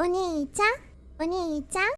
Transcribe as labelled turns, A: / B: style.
A: お兄ちゃんお兄ちゃん。